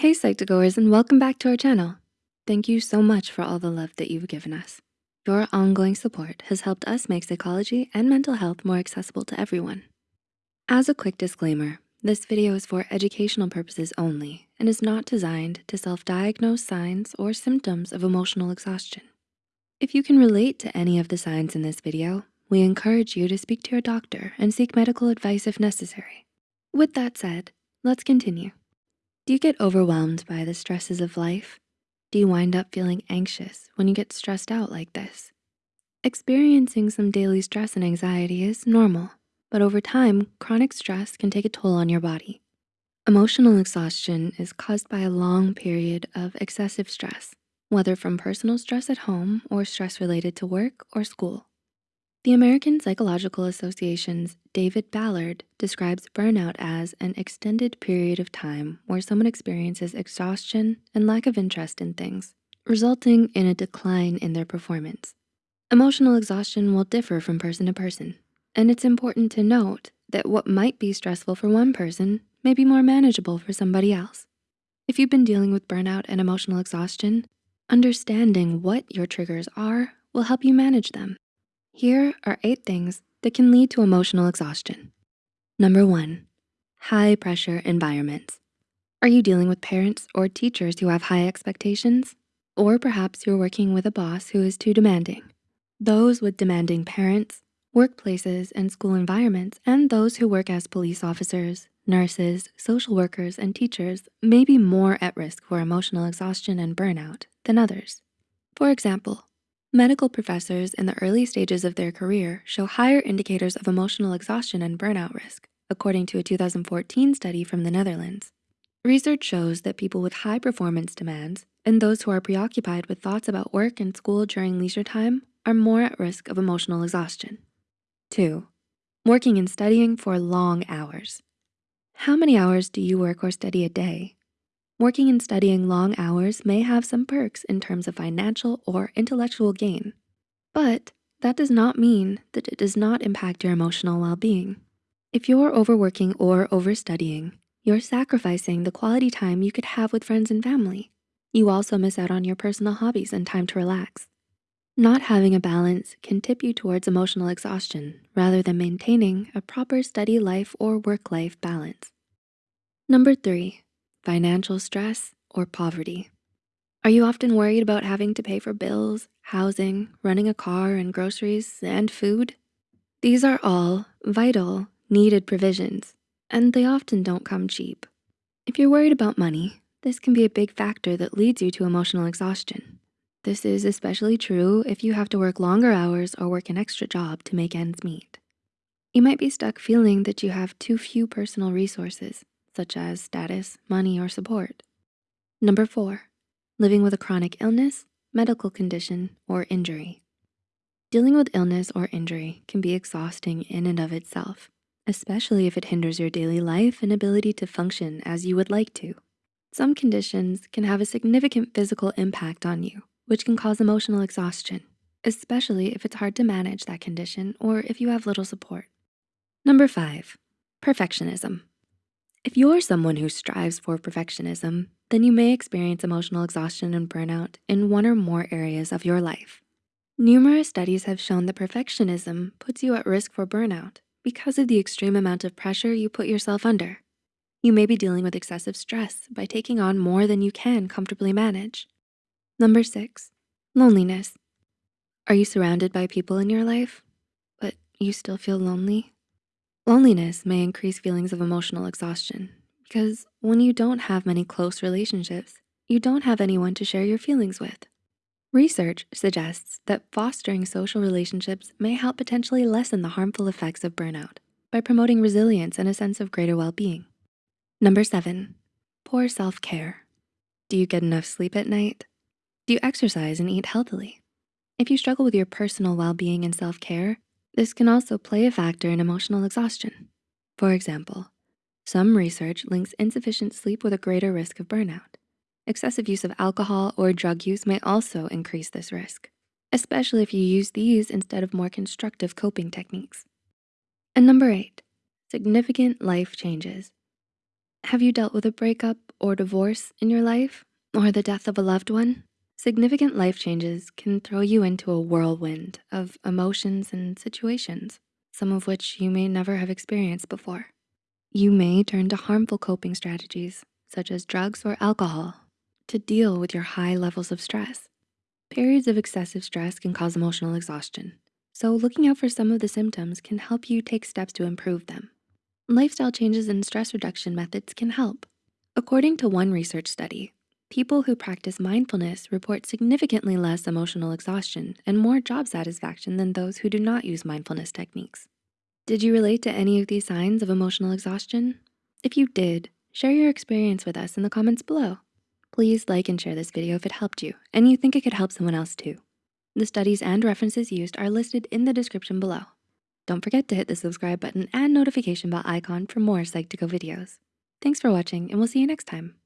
Hey Psych2Goers and welcome back to our channel. Thank you so much for all the love that you've given us. Your ongoing support has helped us make psychology and mental health more accessible to everyone. As a quick disclaimer, this video is for educational purposes only and is not designed to self-diagnose signs or symptoms of emotional exhaustion. If you can relate to any of the signs in this video, we encourage you to speak to your doctor and seek medical advice if necessary. With that said, let's continue. Do you get overwhelmed by the stresses of life? Do you wind up feeling anxious when you get stressed out like this? Experiencing some daily stress and anxiety is normal, but over time, chronic stress can take a toll on your body. Emotional exhaustion is caused by a long period of excessive stress, whether from personal stress at home or stress related to work or school. The American Psychological Association's David Ballard describes burnout as an extended period of time where someone experiences exhaustion and lack of interest in things, resulting in a decline in their performance. Emotional exhaustion will differ from person to person, and it's important to note that what might be stressful for one person may be more manageable for somebody else. If you've been dealing with burnout and emotional exhaustion, understanding what your triggers are will help you manage them here are eight things that can lead to emotional exhaustion. Number one, high pressure environments. Are you dealing with parents or teachers who have high expectations? Or perhaps you're working with a boss who is too demanding. Those with demanding parents, workplaces and school environments, and those who work as police officers, nurses, social workers, and teachers may be more at risk for emotional exhaustion and burnout than others. For example, Medical professors in the early stages of their career show higher indicators of emotional exhaustion and burnout risk, according to a 2014 study from the Netherlands. Research shows that people with high performance demands and those who are preoccupied with thoughts about work and school during leisure time are more at risk of emotional exhaustion. Two, working and studying for long hours. How many hours do you work or study a day? Working and studying long hours may have some perks in terms of financial or intellectual gain, but that does not mean that it does not impact your emotional well-being. If you're overworking or overstudying, you're sacrificing the quality time you could have with friends and family. You also miss out on your personal hobbies and time to relax. Not having a balance can tip you towards emotional exhaustion rather than maintaining a proper study life or work life balance. Number three, financial stress, or poverty. Are you often worried about having to pay for bills, housing, running a car and groceries and food? These are all vital, needed provisions, and they often don't come cheap. If you're worried about money, this can be a big factor that leads you to emotional exhaustion. This is especially true if you have to work longer hours or work an extra job to make ends meet. You might be stuck feeling that you have too few personal resources such as status, money, or support. Number four, living with a chronic illness, medical condition, or injury. Dealing with illness or injury can be exhausting in and of itself, especially if it hinders your daily life and ability to function as you would like to. Some conditions can have a significant physical impact on you, which can cause emotional exhaustion, especially if it's hard to manage that condition or if you have little support. Number five, perfectionism. If you're someone who strives for perfectionism, then you may experience emotional exhaustion and burnout in one or more areas of your life. Numerous studies have shown that perfectionism puts you at risk for burnout because of the extreme amount of pressure you put yourself under. You may be dealing with excessive stress by taking on more than you can comfortably manage. Number six, loneliness. Are you surrounded by people in your life, but you still feel lonely? Loneliness may increase feelings of emotional exhaustion because when you don't have many close relationships, you don't have anyone to share your feelings with. Research suggests that fostering social relationships may help potentially lessen the harmful effects of burnout by promoting resilience and a sense of greater well-being. Number seven, poor self-care. Do you get enough sleep at night? Do you exercise and eat healthily? If you struggle with your personal well-being and self-care, this can also play a factor in emotional exhaustion. For example, some research links insufficient sleep with a greater risk of burnout. Excessive use of alcohol or drug use may also increase this risk, especially if you use these instead of more constructive coping techniques. And number eight, significant life changes. Have you dealt with a breakup or divorce in your life or the death of a loved one? Significant life changes can throw you into a whirlwind of emotions and situations, some of which you may never have experienced before. You may turn to harmful coping strategies such as drugs or alcohol to deal with your high levels of stress. Periods of excessive stress can cause emotional exhaustion, so looking out for some of the symptoms can help you take steps to improve them. Lifestyle changes and stress reduction methods can help. According to one research study, people who practice mindfulness report significantly less emotional exhaustion and more job satisfaction than those who do not use mindfulness techniques. Did you relate to any of these signs of emotional exhaustion? If you did, share your experience with us in the comments below. Please like and share this video if it helped you and you think it could help someone else too. The studies and references used are listed in the description below. Don't forget to hit the subscribe button and notification bell icon for more Psych2Go videos. Thanks for watching and we'll see you next time.